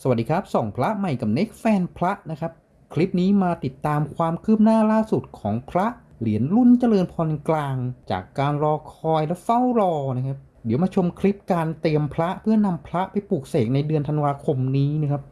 สวัสดีครับส่องพระใหม่กับเน็กแฟนพระนะครับ คลิปนี้มาติดตามความคืบหน้าล่าสุดของพระเหรียญรุ่นเจริญพรกลาง จากการรอคอยและเฝ้ารอนะครับ เดี๋ยวมาชมคลิปการเตรียมพระเพื่อนำพระไปปลูกเสกในเดือนธันวาคมนี้นะครับ